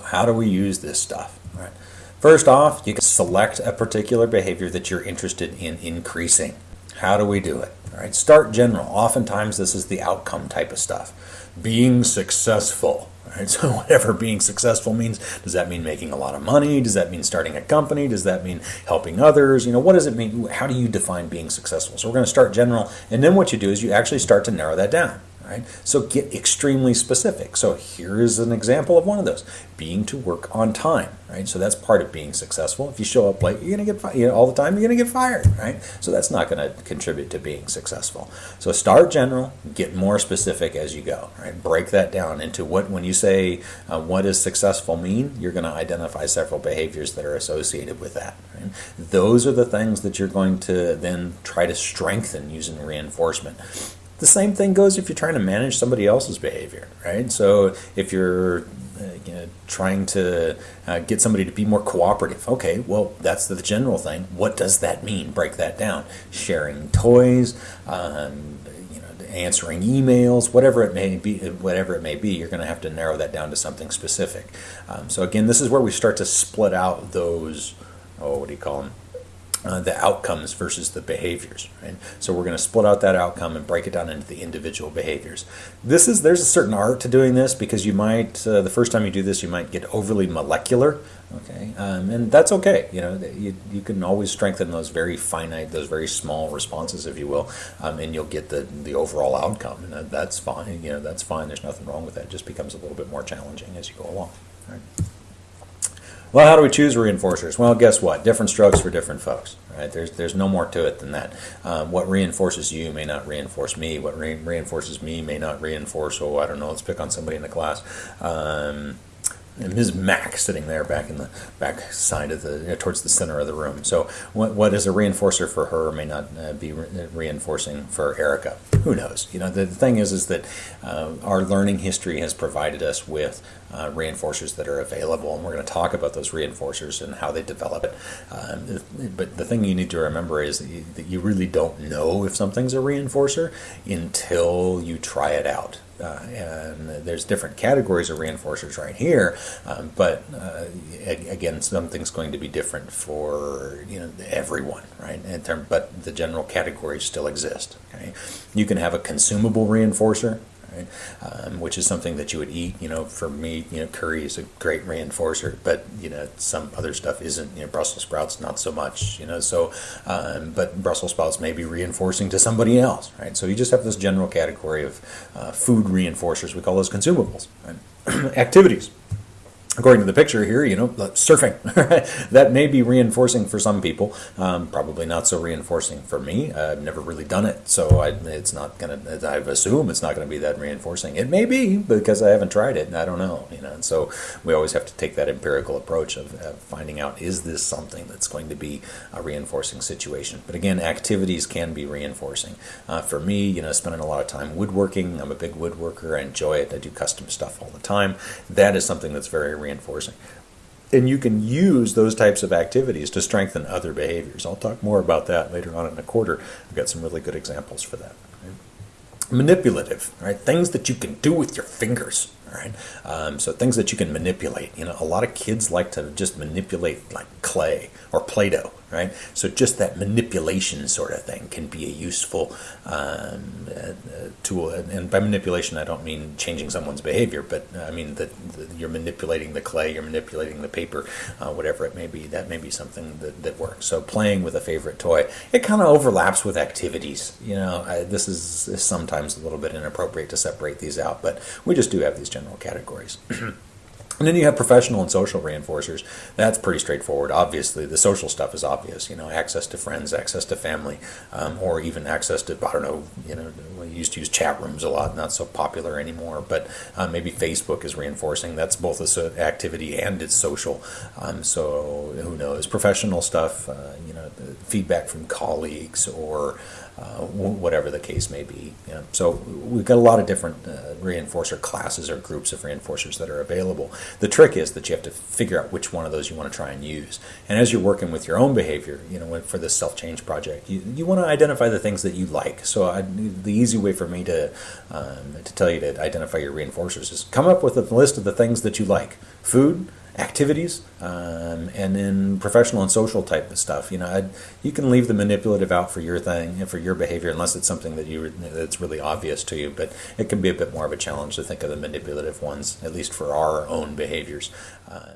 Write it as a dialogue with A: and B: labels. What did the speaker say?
A: how do we use this stuff? Right. First off, you can select a particular behavior that you're interested in increasing. How do we do it? All right, start general. Oftentimes, this is the outcome type of stuff. Being successful. Right, so whatever being successful means, does that mean making a lot of money? Does that mean starting a company? Does that mean helping others? You know, what does it mean? How do you define being successful? So we're going to start general, and then what you do is you actually start to narrow that down. Right? So get extremely specific. So here is an example of one of those: being to work on time. Right? So that's part of being successful. If you show up late, you're going to get fired. You know, all the time. You're going to get fired. Right? So that's not going to contribute to being successful. So start general, get more specific as you go. Right? Break that down into what when you say uh, what does successful mean, you're going to identify several behaviors that are associated with that. Right? Those are the things that you're going to then try to strengthen using reinforcement. The same thing goes if you're trying to manage somebody else's behavior, right? So if you're uh, you know, trying to uh, get somebody to be more cooperative, okay, well, that's the general thing. What does that mean? Break that down. Sharing toys, um, you know, answering emails, whatever it may be, whatever it may be, you're going to have to narrow that down to something specific. Um, so again, this is where we start to split out those. Oh, what do you call them? Uh, the outcomes versus the behaviors. Right? So we're going to split out that outcome and break it down into the individual behaviors. This is there's a certain art to doing this because you might uh, the first time you do this you might get overly molecular. Okay, um, and that's okay. You know, you, you can always strengthen those very finite, those very small responses, if you will, um, and you'll get the the overall outcome, and that's fine. You know, that's fine. There's nothing wrong with that. It just becomes a little bit more challenging as you go along. Right? Well, how do we choose reinforcers? Well, guess what? Different strokes for different folks. Right? There's there's no more to it than that. Um, what reinforces you may not reinforce me. What re- reinforces me may not reinforce. Oh, I don't know. Let's pick on somebody in the class. Um, Ms. Mack sitting there back in the back side of the towards the center of the room. So what, what is a reinforcer for her may not uh, be re- reinforcing for Erica. Who knows? You know the, the thing is is that uh, our learning history has provided us with uh, reinforcers that are available, and we're going to talk about those reinforcers and how they develop it. Um, but the thing you need to remember is that you, that you really don't know if something's a reinforcer until you try it out. Uh, and there's different categories of reinforcers right here, um, but uh, again, something's going to be different for you know everyone, right? Term, but the general categories still exist. Okay, you can have a consumable reinforcer, right? Um, which is something that you would eat. You know, for me, you know, curry is a great reinforcer, but you know, some other stuff isn't. You know, Brussels sprouts not so much. You know, so um, but Brussels sprouts may be reinforcing to somebody else, right? So you just have this general category of uh, food reinforcers. We call those consumables, right? Activities according to the picture here, you know, surfing. that may be reinforcing for some people. Um, probably not so reinforcing for me. I've never really done it, so I, it's not gonna. I assume it's not gonna be that reinforcing. It may be because I haven't tried it. And I don't know. You know, and so we always have to take that empirical approach of, of finding out is this something that's going to be a reinforcing situation. But again, activities can be reinforcing. Uh, for me, you know, spending a lot of time woodworking. I'm a big woodworker. I enjoy it. I do custom stuff all the time. That is something that's very reinforcing. And you can use those types of activities to strengthen other behaviors. I'll talk more about that later on in the quarter. I've got some really good examples for that. Manipulative, right? Things that you can do with your fingers. Right? Um, so things that you can manipulate. You know, a lot of kids like to just manipulate like clay or Play-Doh right? So just that manipulation sort of thing can be a useful um, uh, tool. And by manipulation, I don't mean changing someone's behavior, but uh, I mean that, you're manipulating the clay, you're manipulating the paper, uh, whatever it may be. That may be something that, that works. So playing with a favorite toy, it kind of overlaps with activities. You know, I, this is, is sometimes a little bit inappropriate to separate these out, but we just do have these general categories. And then you have professional and social reinforcers. That's pretty straightforward. Obviously, the social stuff is obvious. You know, access to friends, access to family, um, or even access to I don't know. You know, we used to use chat rooms a lot. Not so popular anymore. But uh, maybe Facebook is reinforcing. That's both a activity and it's social. Um, so who knows? Professional stuff. Uh, you know, feedback from colleagues or uh, whatever the case may be. You know? So we've got a lot of different uh, reinforcer classes or groups of reinforcers that are available. The trick is that you have to figure out which one of those you want to try and use. And as you're working with your own behavior, you know, for this self-change project, you, you want to identify the things that you like. So I, the easy way for me to um, to tell you to identify your reinforcers is come up with a list of the things that you like: food, activities, um, and then professional and social type of stuff. You know, I'd, you can leave the manipulative out for your thing and for your behavior, unless it's something that you that's really obvious to you. But it can be a bit more of a challenge to think of the manipulative ones, at least for our own behaviors. Uh,